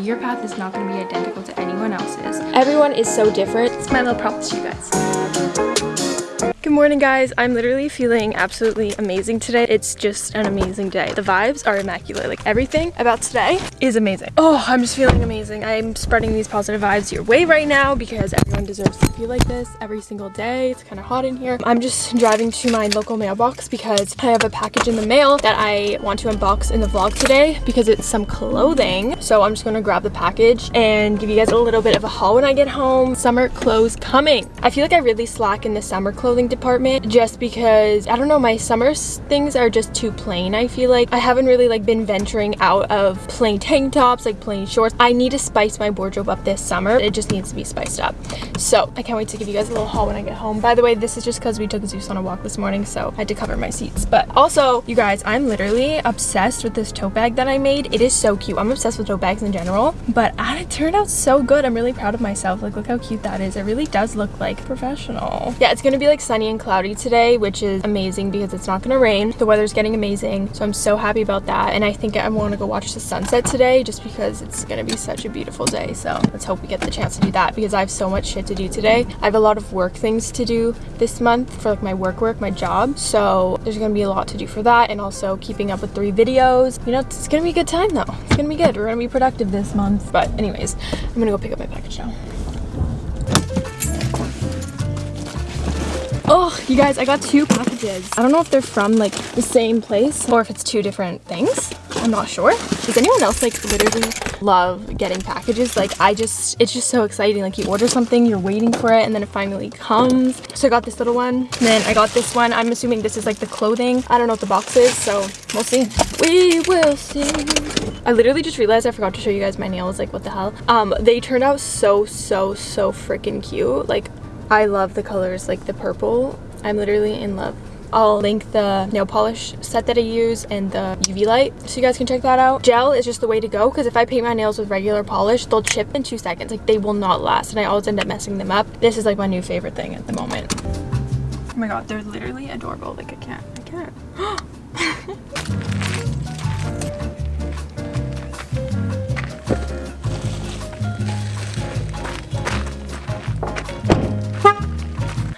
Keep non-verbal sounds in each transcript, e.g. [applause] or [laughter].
Your path is not going to be identical to anyone else's. Everyone is so different. It's my little promise to you guys. Good morning guys. I'm literally feeling absolutely amazing today. It's just an amazing day. The vibes are immaculate. Like everything about today is amazing. Oh, I'm just feeling amazing. I'm spreading these positive vibes your way right now because everyone deserves to feel like this every single day. It's kind of hot in here. I'm just driving to my local mailbox because I have a package in the mail that I want to unbox in the vlog today because it's some clothing. So I'm just going to grab the package and give you guys a little bit of a haul when I get home. Summer clothes coming. I feel like I really slack in the summer clothing department just because I don't know my summer things are just too plain I feel like. I haven't really like been venturing out of plain [laughs] tank tops like plain shorts. I need to spice my wardrobe up this summer. It just needs to be spiced up. So I can't wait to give you guys a little haul when I get home. By the way this is just because we took Zeus on a walk this morning so I had to cover my seats. But also you guys I'm literally obsessed with this tote bag that I made. It is so cute. I'm obsessed with tote bags in general but it turned out so good. I'm really proud of myself. Like look how cute that is. It really does look like professional. Yeah it's gonna be like sunny sunny and cloudy today, which is amazing because it's not gonna rain. The weather's getting amazing, so I'm so happy about that. And I think I wanna go watch the sunset today just because it's gonna be such a beautiful day. So let's hope we get the chance to do that because I have so much shit to do today. I have a lot of work things to do this month for like my work work, my job. So there's gonna be a lot to do for that and also keeping up with three videos. You know, it's gonna be a good time though. It's gonna be good. We're gonna be productive this month. But anyways, I'm gonna go pick up my package now. Oh, you guys, I got two packages. I don't know if they're from like the same place or if it's two different things. I'm not sure. Does anyone else like literally love getting packages? Like I just, it's just so exciting. Like you order something, you're waiting for it and then it finally comes. So I got this little one. And then I got this one. I'm assuming this is like the clothing. I don't know what the box is, so we'll see. We will see. I literally just realized I forgot to show you guys my nails. Like what the hell? Um, they turned out so, so, so freaking cute. Like I love the colors like the purple. I'm literally in love. I'll link the nail polish set that I use and the UV light so you guys can check that out. Gel is just the way to go because if I paint my nails with regular polish, they'll chip in two seconds. Like they will not last and I always end up messing them up. This is like my new favorite thing at the moment. Oh my god, they're literally adorable. Like I can't, I can't. [gasps] [laughs]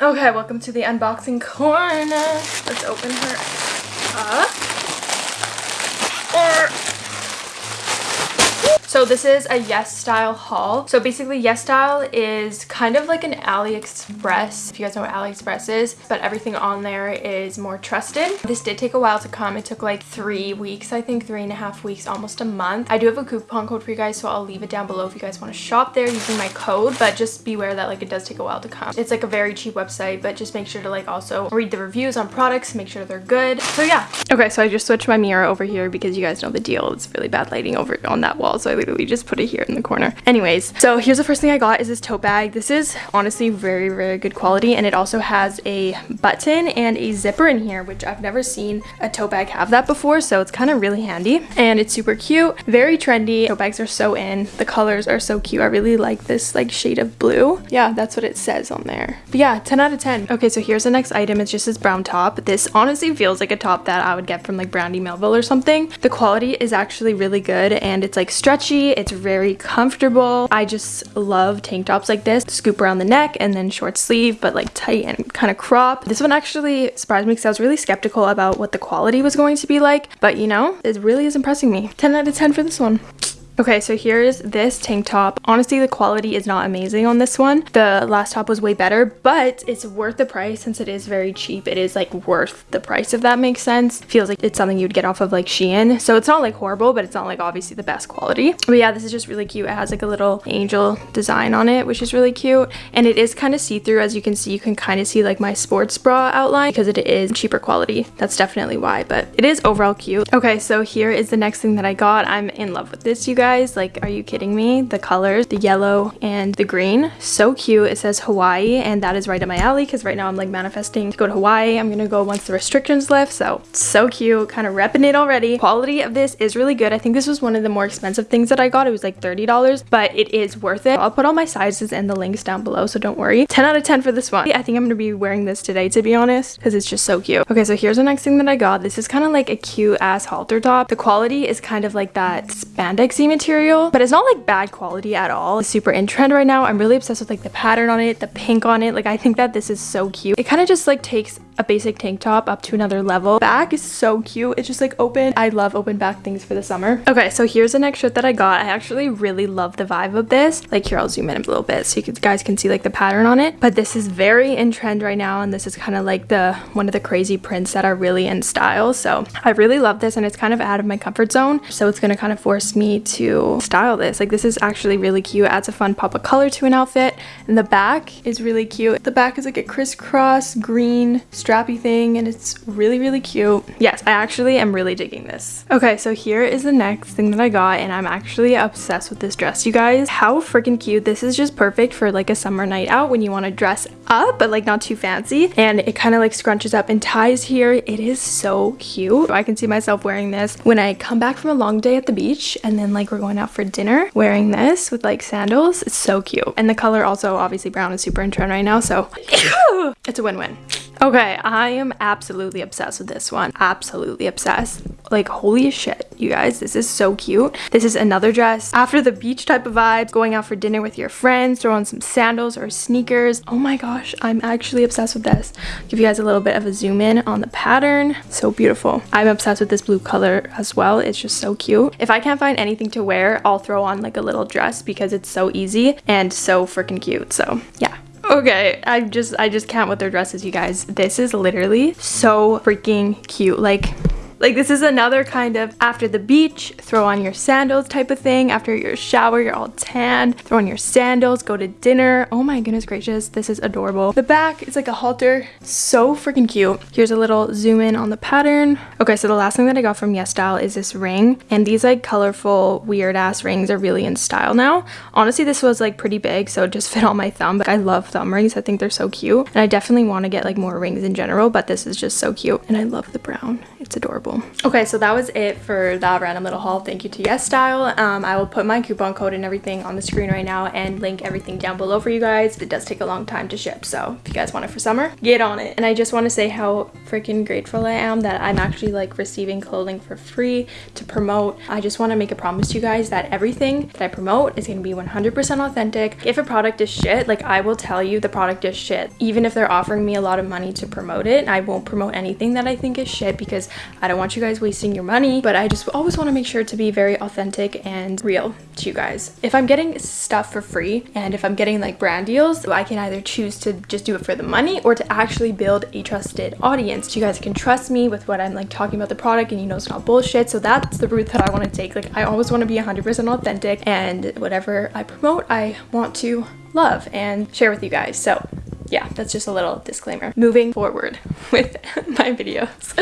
Okay, welcome to the unboxing corner. Let's open her up. So this is a Yes Style haul. So basically Yes Style is kind of like an AliExpress, if you guys know what AliExpress is, but everything on there is more trusted. This did take a while to come. It took like three weeks, I think three and a half weeks, almost a month. I do have a coupon code for you guys, so I'll leave it down below if you guys want to shop there using my code, but just beware that like it does take a while to come. It's like a very cheap website, but just make sure to like also read the reviews on products, make sure they're good. So yeah. Okay, so I just switched my mirror over here because you guys know the deal. It's really bad lighting over on that wall, so I literally just put it here in the corner. Anyways, so here's the first thing I got is this tote bag. This is honestly very, very good quality and it also has a button and a zipper in here, which I've never seen a tote bag have that before, so it's kind of really handy and it's super cute, very trendy. Tote bags are so in. The colors are so cute. I really like this like shade of blue. Yeah, that's what it says on there. But yeah, 10 out of 10. Okay, so here's the next item. It's just this brown top. This honestly feels like a top that I would get from like Brandy Melville or something. The quality is actually really good and it's like stretchy. It's it's very comfortable. I just love tank tops like this. Scoop around the neck and then short sleeve, but like tight and kind of crop. This one actually surprised me because I was really skeptical about what the quality was going to be like. But you know, it really is impressing me. 10 out of 10 for this one. Okay, so here's this tank top. Honestly, the quality is not amazing on this one. The last top was way better, but it's worth the price since it is very cheap. It is like worth the price, if that makes sense. Feels like it's something you'd get off of like Shein. So it's not like horrible, but it's not like obviously the best quality. But yeah, this is just really cute. It has like a little angel design on it, which is really cute. And it is kind of see-through. As you can see, you can kind of see like my sports bra outline because it is cheaper quality. That's definitely why, but it is overall cute. Okay, so here is the next thing that I got. I'm in love with this, you guys guys. Like, are you kidding me? The colors, the yellow and the green, so cute. It says Hawaii and that is right up my alley because right now I'm like manifesting to go to Hawaii. I'm gonna go once the restrictions lift. So, so cute, kind of repping it already. Quality of this is really good. I think this was one of the more expensive things that I got. It was like $30, but it is worth it. I'll put all my sizes and the links down below, so don't worry. 10 out of 10 for this one. I think I'm gonna be wearing this today, to be honest, because it's just so cute. Okay, so here's the next thing that I got. This is kind of like a cute ass halter top. The quality is kind of like that spandex material, but it's not like bad quality at all. It's super in trend right now. I'm really obsessed with like the pattern on it, the pink on it. Like I think that this is so cute. It kind of just like takes a basic tank top up to another level. Back is so cute. It's just like open. I love open back things for the summer. Okay, so here's the next shirt that I got. I actually really love the vibe of this. Like here, I'll zoom in a little bit so you guys can see like the pattern on it. But this is very in trend right now and this is kind of like the one of the crazy prints that are really in style. So I really love this and it's kind of out of my comfort zone. So it's going to kind of force me to style this. Like this is actually really cute. Adds a fun pop of color to an outfit. And the back is really cute. The back is like a crisscross green strappy thing and it's really, really cute. Yes, I actually am really digging this. Okay, so here is the next thing that I got and I'm actually obsessed with this dress, you guys. How freaking cute. This is just perfect for like a summer night out when you want to dress up, but like not too fancy. And it kind of like scrunches up and ties here. It is so cute. I can see myself wearing this when I come back from a long day at the beach and then like we're going out for dinner wearing this with like sandals. It's so cute. And the color also obviously brown is super in trend right now. So [coughs] it's a win-win. Okay, I am absolutely obsessed with this one. Absolutely obsessed. Like, holy shit, you guys, this is so cute. This is another dress after the beach type of vibes, going out for dinner with your friends, throw on some sandals or sneakers. Oh my gosh, I'm actually obsessed with this. Give you guys a little bit of a zoom in on the pattern. So beautiful. I'm obsessed with this blue color as well. It's just so cute. If I can't find anything to wear, I'll throw on like a little dress because it's so easy and so freaking cute. So yeah, Okay, I just I just can't with their dresses, you guys. This is literally so freaking cute. Like like this is another kind of after the beach, throw on your sandals type of thing. After your shower, you're all tanned, throw on your sandals, go to dinner. Oh my goodness gracious, this is adorable. The back is like a halter, so freaking cute. Here's a little zoom in on the pattern. Okay, so the last thing that I got from Yes Style is this ring. And these like colorful, weird ass rings are really in style now. Honestly, this was like pretty big, so it just [laughs] fit on my thumb. But I love thumb rings. I think they're so cute. And I definitely want to get like more rings in general, but this is just so cute. And I love the brown. It's adorable. Okay, so that was it for that random little haul. Thank you to Yes Style. Um, I will put my coupon code and everything on the screen right now and link everything down below for you guys. It does take a long time to ship, so if you guys want it for summer, get on it. And I just want to say how freaking grateful I am that I'm actually like receiving clothing for free to promote. I just want to make a promise to you guys that everything that I promote is going to be 100% authentic. If a product is shit, like I will tell you the product is shit. Even if they're offering me a lot of money to promote it, I won't promote anything that I think is shit because I don't want you guys wasting your money, but I just always want to make sure to be very authentic and real to you guys. If I'm getting stuff for free and if I'm getting like brand deals, I can either choose to just do it for the money or to actually build a trusted audience. So you guys can trust me with what I'm like talking about the product and you know it's not bullshit. So that's the route that I want to take. Like I always want to be 100% authentic and whatever I promote, I want to love and share with you guys. So yeah, that's just a little disclaimer. Moving forward [laughs] with my videos.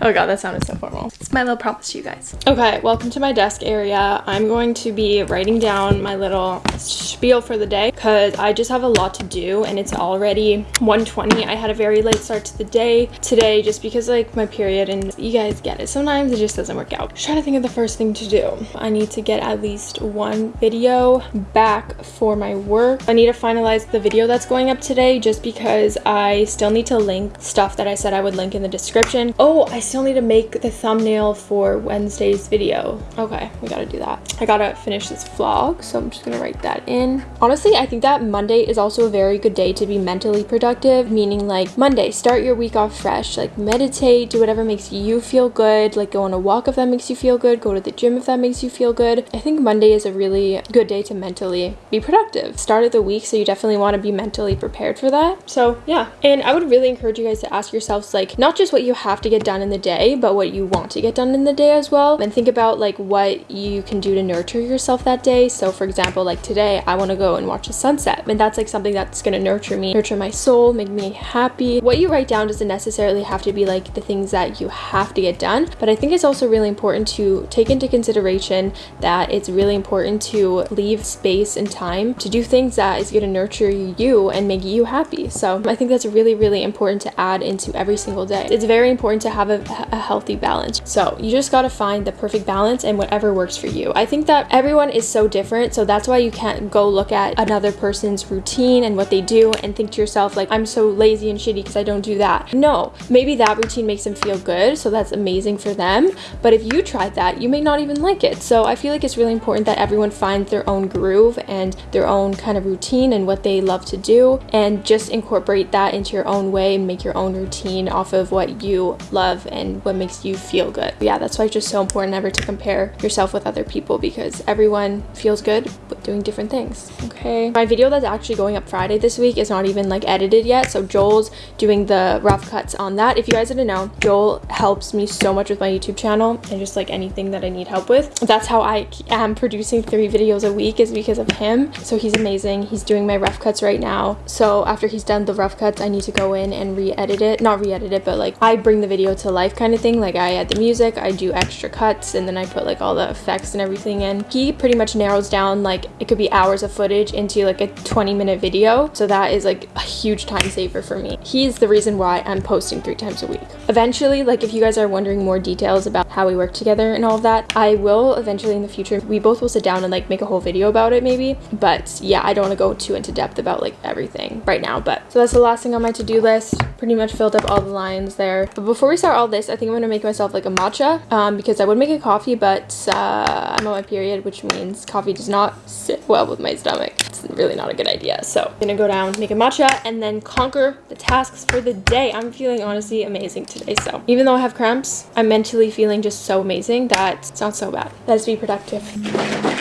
Oh god, that sounded so formal. It's my little promise to you guys. Okay, welcome to my desk area. I'm going to be writing down my little spiel for the day because I just have a lot to do and it's already 1.20. I had a very late start to the day today just because like my period and you guys get it. Sometimes it just doesn't work out. I'm trying to think of the first thing to do. I need to get at least one video back for my work. I need to finalize the video that's going up today just because I still need to link stuff that I said I would link in the description. Oh, I still need to make the thumbnail for Wednesday's video. Okay, we gotta do that. I gotta finish this vlog, so I'm just gonna write that in. Honestly, I think that Monday is also a very good day to be mentally productive, meaning like Monday, start your week off fresh, like meditate, do whatever makes you feel good, like go on a walk if that makes you feel good, go to the gym if that makes you feel good. I think Monday is a really good day to mentally be productive. Start of the week, so you definitely want to be mentally prepared for that that. So yeah, and I would really encourage you guys to ask yourselves like not just what you have to get done in the day, but what you want to get done in the day as well. And think about like what you can do to nurture yourself that day. So for example, like today, I want to go and watch the sunset. And that's like something that's going to nurture me, nurture my soul, make me happy. What you write down doesn't necessarily have to be like the things that you have to get done, but I think it's also really important to take into consideration that it's really important to leave space and time to do things that is going to nurture you and make you happy happy. So I think that's really, really important to add into every single day. It's very important to have a, a healthy balance. So you just got to find the perfect balance and whatever works for you. I think that everyone is so different. So that's why you can't go look at another person's routine and what they do and think to yourself, like, I'm so lazy and shitty because I don't do that. No, maybe that routine makes them feel good. So that's amazing for them. But if you tried that, you may not even like it. So I feel like it's really important that everyone finds their own groove and their own kind of routine and what they love to do and just incorporate that into your own way and make your own routine off of what you love and what makes you feel good. Yeah, that's why it's just so important never to compare yourself with other people because everyone feels good but doing different things. Okay. My video that's actually going up Friday this week is not even like edited yet. So Joel's doing the rough cuts on that. If you guys didn't know, Joel helps me so much with my YouTube channel and just like anything that I need help with. That's how I am producing three videos a week is because of him. So he's amazing. He's doing my rough cuts right now. So after he's done the rough cuts, I need to go in and re-edit it. Not re-edit it, but like I bring the video to life kind of thing. Like I add the music, I do extra cuts, and then I put like all the effects and everything in. He pretty much narrows down like it could be hours of footage into like a 20 minute video. So that is like a huge time saver for me. He's the reason why I'm posting three times a week. Eventually, like if you guys are wondering more details about how we work together and all of that, I will eventually in the future, we both will sit down and like make a whole video about it maybe. But yeah, I don't want to go too into depth about like everything right now. But so that's the last thing on my to-do list. Pretty much filled up all the lines there. But before we start all this, I think I'm going to make myself like a matcha um, because I would make a coffee, but uh, I'm on my period, which means coffee does not sit well with my stomach. It's really not a good idea. So I'm going to go down, make a matcha, and then conquer the tasks for the day. I'm feeling honestly amazing today. So even though I have cramps, I'm mentally feeling just so amazing that it's not so bad. Let's be productive.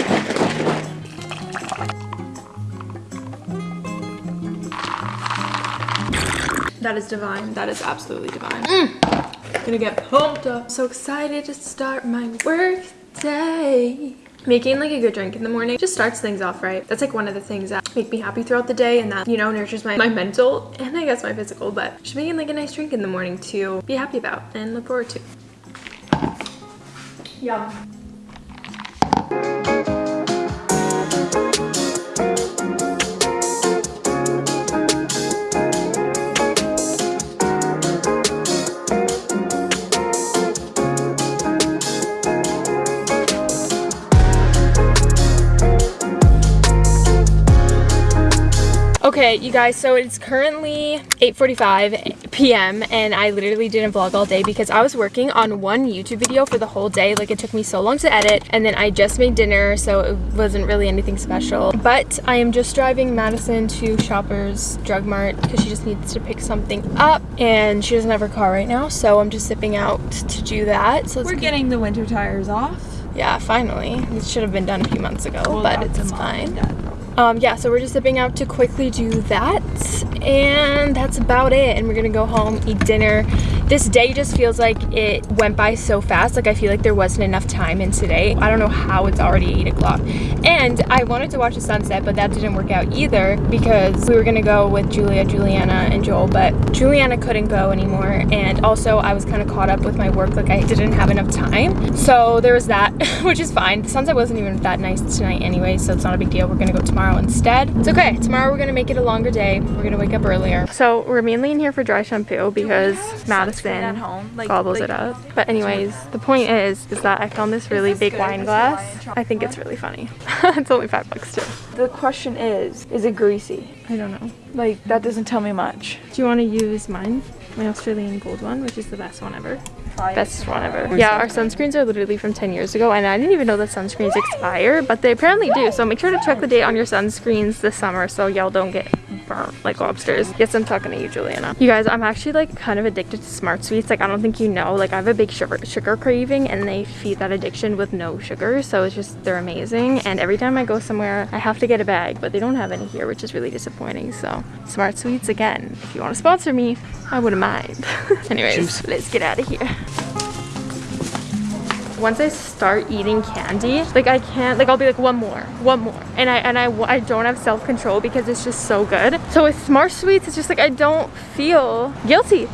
That is divine. That is absolutely divine. Mm. Gonna get pumped up. So excited to start my work day. Making like a good drink in the morning just starts things off right. That's like one of the things that make me happy throughout the day and that, you know, nurtures my, my mental and I guess my physical, but just making like a nice drink in the morning to be happy about and look forward to. Yum. Okay, you guys, so it's currently 8.45 p.m. and I literally didn't vlog all day because I was working on one YouTube video for the whole day. Like it took me so long to edit and then I just made dinner so it wasn't really anything special. But I am just driving Madison to Shoppers Drug Mart because she just needs to pick something up and she doesn't have her car right now so I'm just zipping out to do that. So We're getting the winter tires off. Yeah, finally. It should have been done a few months ago, we'll but it's fine um, yeah, so we're just zipping out to quickly do that. And that's about it. And we're gonna go home, eat dinner. This day just feels like it went by so fast. Like I feel like there wasn't enough time in today. I don't know how it's already eight o'clock. And I wanted to watch the sunset, but that didn't work out either because we were gonna go with Julia, Juliana, and Joel, but Juliana couldn't go anymore. And also I was kind of caught up with my work. Like I didn't have enough time. So there was that, [laughs] which is fine. The sunset wasn't even that nice tonight anyway, so it's not a big deal. We're gonna go tomorrow instead. It's okay. Tomorrow we're gonna make it a longer day. We're gonna wake up earlier. So we're mainly in here for dry shampoo because oh, Madison like, gobbles like, it up. But anyways, the point is, is that I found this really big good? wine glass. I think it's really funny. [laughs] it's only five bucks too. The question is, is it greasy? I don't know. Like, that doesn't tell me much. Do you want to use mine? My Australian gold one, which is the best one ever. Best one ever. Yeah, our sunscreens are literally from 10 years ago and I didn't even know that sunscreens expire, but they apparently do. So make sure to check the date on your sunscreens this summer so y'all don't get like lobsters. Yes, I'm talking to you, Juliana. You guys, I'm actually like kind of addicted to Smart Sweets. Like I don't think you know, like I have a big sugar, sugar craving and they feed that addiction with no sugar. So it's just, they're amazing. And every time I go somewhere, I have to get a bag, but they don't have any here, which is really disappointing. So Smart Sweets again, if you want to sponsor me, I wouldn't mind. [laughs] Anyways, Juice. let's get out of here once I start eating candy, like I can't, like I'll be like one more, one more. And I and I, I don't have self-control because it's just so good. So with Smart Sweets, it's just like I don't feel guilty.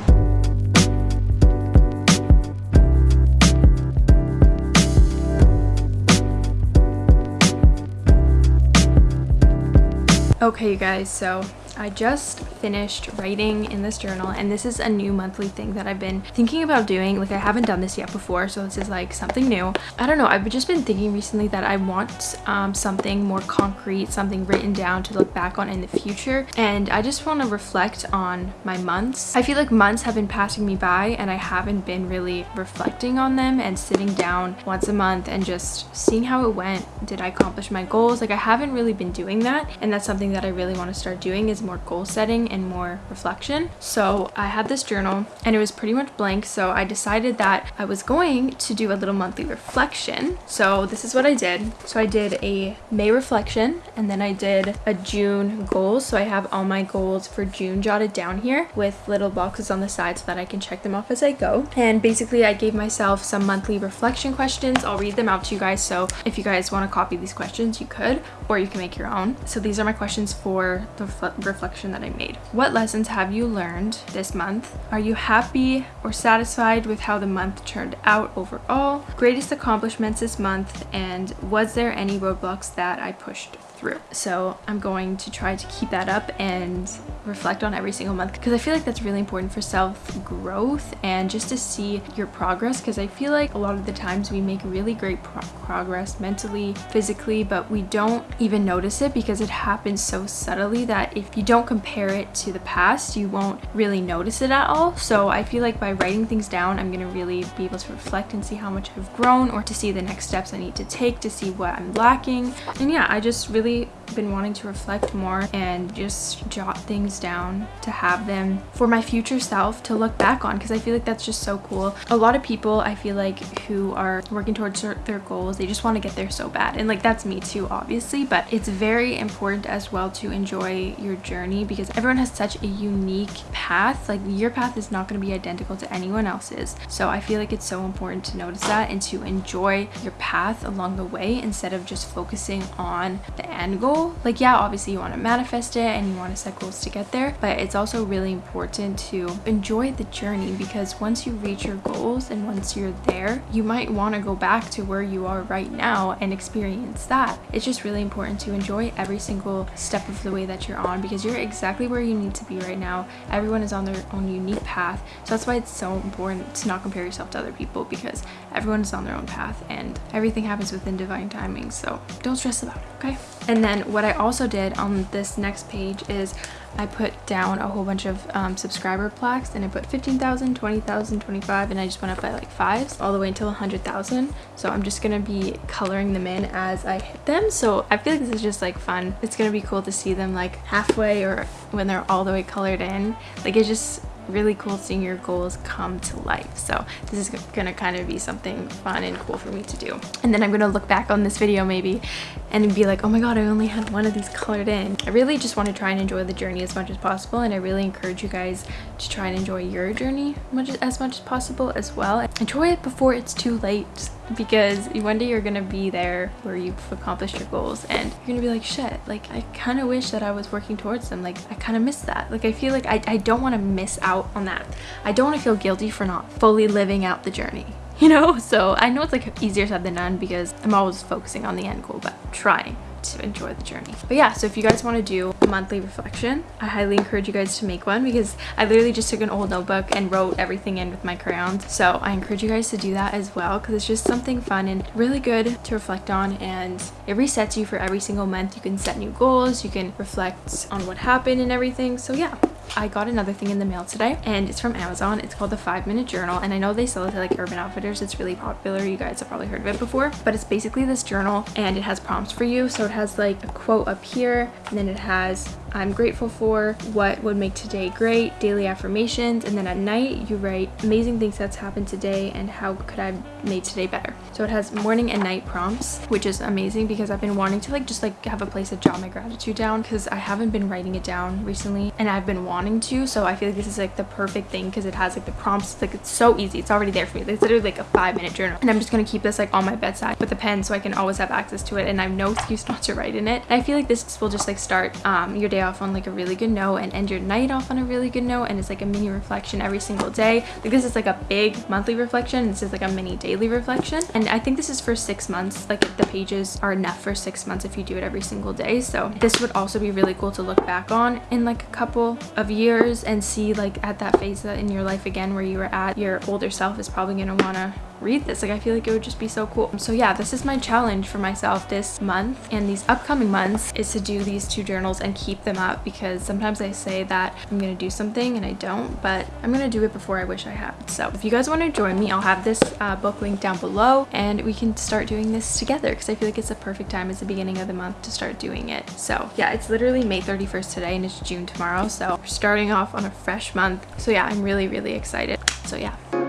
Okay, you guys, so I just finished writing in this journal and this is a new monthly thing that I've been thinking about doing. Like I haven't done this yet before so this is like something new. I don't know I've just been thinking recently that I want um, something more concrete, something written down to look back on in the future and I just want to reflect on my months. I feel like months have been passing me by and I haven't been really reflecting on them and sitting down once a month and just seeing how it went. Did I accomplish my goals? Like I haven't really been doing that and that's something that I really want to start doing is more goal setting and more reflection. So I had this journal and it was pretty much blank so I decided that I was going to do a little monthly reflection. So this is what I did. So I did a May reflection and then I did a June goal. So I have all my goals for June jotted down here with little boxes on the side so that I can check them off as I go. And basically I gave myself some monthly reflection questions. I'll read them out to you guys. So if you guys want to copy these questions, you could, or you can make your own. So these are my questions for the reflection that I made. What lessons have you learned this month? Are you happy or satisfied with how the month turned out overall? Greatest accomplishments this month and was there any roadblocks that I pushed through. So I'm going to try to keep that up and reflect on every single month because I feel like that's really important for self growth and just to see your progress because I feel like a lot of the times we make really great pro progress mentally, physically, but we don't even notice it because it happens so subtly that if you don't compare it to the past, you won't really notice it at all. So I feel like by writing things down, I'm going to really be able to reflect and see how much I've grown or to see the next steps I need to take to see what I'm lacking. And yeah, I just really Okay been wanting to reflect more and just jot things down to have them for my future self to look back on because I feel like that's just so cool. A lot of people I feel like who are working towards their goals, they just want to get there so bad. And like that's me too, obviously, but it's very important as well to enjoy your journey because everyone has such a unique path. Like your path is not going to be identical to anyone else's. So I feel like it's so important to notice that and to enjoy your path along the way instead of just focusing on the end end goal. Like yeah, obviously you want to manifest it and you want to set goals to get there, but it's also really important to enjoy the journey because once you reach your goals and once you're there, you might want to go back to where you are right now and experience that. It's just really important to enjoy every single step of the way that you're on because you're exactly where you need to be right now. Everyone is on their own unique path. So that's why it's so important to not compare yourself to other people because everyone is on their own path and everything happens within divine timing. So don't stress about it, okay? And then what I also did on this next page is I put down a whole bunch of um, subscriber plaques and I put 15,000, 20,000, 25 and I just went up by like fives all the way until 100,000. So I'm just to be coloring them in as I hit them. So I feel like this is just like fun. It's to be cool to see them like halfway or when they're all the way colored in. Like it just really cool seeing your goals come to life. So this is gonna kind of be something fun and cool for me to do. And then I'm gonna look back on this video maybe and be like, oh my god, I only had one of these colored in. I really just want to try and enjoy the journey as much as possible and I really encourage you guys to try and enjoy your journey much as much as possible as well. Enjoy it before it's too late because one day you're gonna be there where you've accomplished your goals and you're gonna be like shit like I kind of wish that I was working towards them like I kind of miss that. Like I feel like I, I don't want to miss out on that. I don't want to feel guilty for not fully living out the journey [laughs] you know? So I know it's like easier said than done because I'm always focusing on the end goal but trying to enjoy the journey. But yeah, so if you guys want to do monthly reflection, I highly encourage you guys to make one because I literally just took an old notebook and wrote everything in with my crayons. So I encourage you guys to do that as well because it's just something fun and really good to reflect on and it resets you for every single month. You can set new goals, you can reflect on what happened and everything. So yeah, I got another thing in the mail today and it's from Amazon. It's called the 5 Minute Journal and I know they sell it to like Urban Outfitters. It's really popular. You guys have probably heard of it before. But it's basically this journal and it has prompts for you. So it has like a quote up here and then it has mais. I'm grateful for, what would make today great, daily affirmations, and then at night you write amazing things that's happened today and how could I made today better. So it has morning and night prompts, which is amazing because I've been wanting to like just like have a place to jot my gratitude down because I haven't been writing it down recently and I've been wanting to. So I feel like this is like the perfect thing because it has like the prompts, It's, like it's so easy. It's already there for me. It's literally like a five minute journal and I'm just gonna keep this like on my bedside with a pen so I can always have access to it and I have no [laughs] excuse not to write in it. And I feel like this will just like start um, your day off on like a really good note and end your night off on a really good note and it's like a mini reflection every single day. Like this is like a big monthly reflection. This is like a mini daily reflection. And I think this is for six months. Like the pages are enough for six months if you do it every single day. So this would also be really cool to look back on in like a couple of years and see like at that phase that in your life again where you were at, your older self is probably going to want to read this. Like i feel like it would just be so cool. So yeah this is my challenge for myself this month. And these upcoming months is to do these two journals and keep them up because sometimes i say that i'm gonna do something and i don't but i'm gonna do it before i wish i had. So if you guys want to join me i'll have this uh, book link down below and we can start doing this together because i feel like it's a perfect time. It's the beginning of the month to start doing it. So yeah it's literally may 31st today and it's june tomorrow. So we're starting off on a fresh month. So yeah i'm really really excited. So yeah